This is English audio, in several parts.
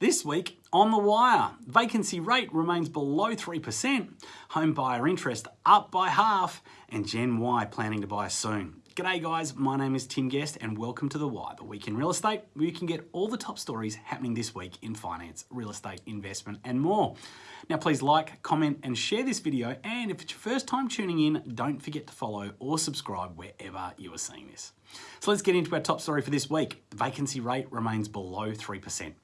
This week on The Wire, vacancy rate remains below 3%, home buyer interest up by half, and Gen Y planning to buy soon. G'day guys, my name is Tim Guest and welcome to The Wire, the week in real estate, where you can get all the top stories happening this week in finance, real estate, investment, and more. Now please like, comment, and share this video, and if it's your first time tuning in, don't forget to follow or subscribe wherever you are seeing this. So let's get into our top story for this week. The vacancy rate remains below 3%.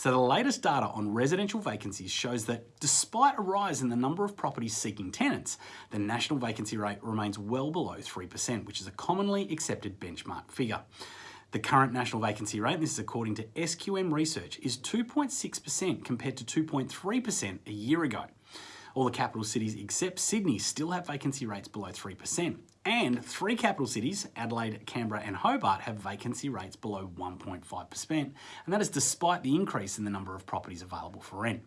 So the latest data on residential vacancies shows that despite a rise in the number of properties seeking tenants, the national vacancy rate remains well below 3%, which is a commonly accepted benchmark figure. The current national vacancy rate, this is according to SQM research, is 2.6% compared to 2.3% a year ago. All the capital cities except Sydney still have vacancy rates below 3%. And three capital cities, Adelaide, Canberra and Hobart, have vacancy rates below 1.5%. And that is despite the increase in the number of properties available for rent.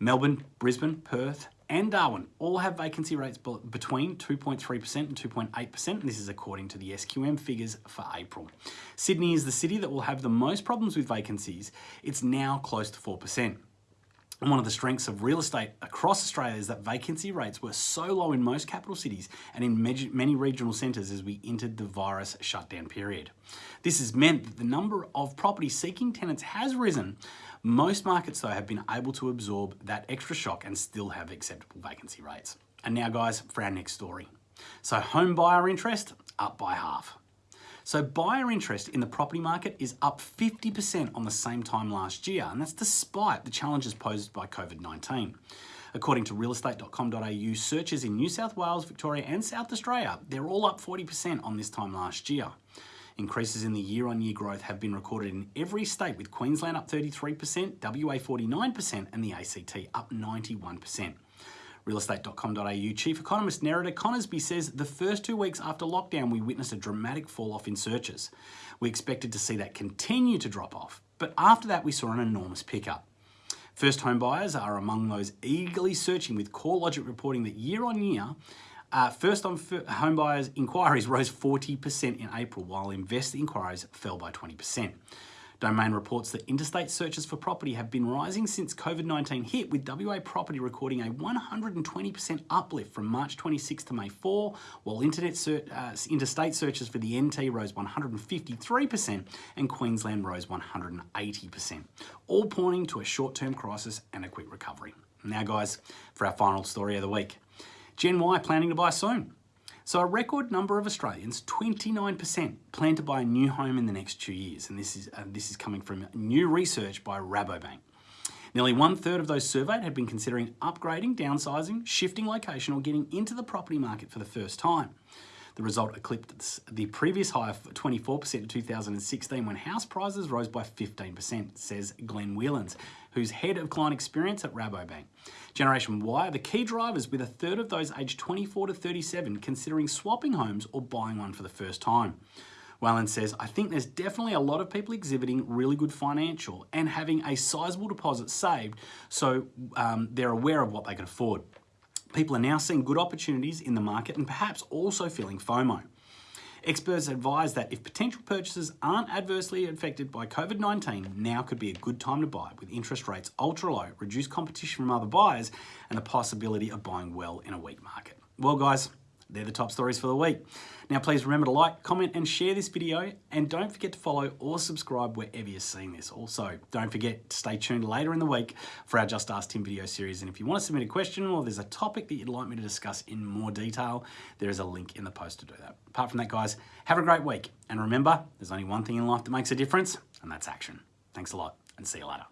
Melbourne, Brisbane, Perth and Darwin all have vacancy rates between 2.3% and 2.8%, and this is according to the SQM figures for April. Sydney is the city that will have the most problems with vacancies. It's now close to 4%. And one of the strengths of real estate across Australia is that vacancy rates were so low in most capital cities and in many regional centres as we entered the virus shutdown period. This has meant that the number of property seeking tenants has risen. Most markets though have been able to absorb that extra shock and still have acceptable vacancy rates. And now guys, for our next story. So home buyer interest up by half. So buyer interest in the property market is up 50% on the same time last year, and that's despite the challenges posed by COVID-19. According to realestate.com.au, searches in New South Wales, Victoria and South Australia, they're all up 40% on this time last year. Increases in the year-on-year -year growth have been recorded in every state with Queensland up 33%, WA 49% and the ACT up 91%. Realestate.com.au Chief Economist Nerida Conisbee says the first two weeks after lockdown, we witnessed a dramatic fall off in searches. We expected to see that continue to drop off, but after that, we saw an enormous pickup. First home buyers are among those eagerly searching with CoreLogic reporting that year on year, uh, first home buyers inquiries rose 40% in April, while investor inquiries fell by 20%. Domain reports that interstate searches for property have been rising since COVID-19 hit, with WA property recording a 120% uplift from March 26 to May 4, while internet uh, interstate searches for the NT rose 153% and Queensland rose 180%, all pointing to a short-term crisis and a quick recovery. Now guys, for our final story of the week. Gen Y planning to buy soon. So a record number of Australians, 29%, plan to buy a new home in the next two years. And this is, uh, this is coming from new research by Rabobank. Nearly one third of those surveyed had been considering upgrading, downsizing, shifting location or getting into the property market for the first time. The result eclipsed the previous high of 24% in 2016 when house prices rose by 15%, says Glenn Whelans, who's head of client experience at Rabobank. Generation Y are the key drivers with a third of those aged 24 to 37 considering swapping homes or buying one for the first time. Whalen says, I think there's definitely a lot of people exhibiting really good financial and having a sizable deposit saved so um, they're aware of what they can afford. People are now seeing good opportunities in the market and perhaps also feeling FOMO. Experts advise that if potential purchases aren't adversely affected by COVID-19, now could be a good time to buy with interest rates ultra low, reduced competition from other buyers, and the possibility of buying well in a weak market. Well guys, they're the top stories for the week. Now please remember to like, comment and share this video and don't forget to follow or subscribe wherever you're seeing this. Also, don't forget to stay tuned later in the week for our Just Ask Tim video series and if you want to submit a question or there's a topic that you'd like me to discuss in more detail, there is a link in the post to do that. Apart from that guys, have a great week and remember, there's only one thing in life that makes a difference and that's action. Thanks a lot and see you later.